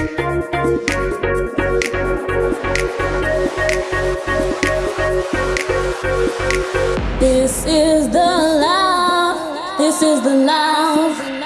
This is the love, this is the love,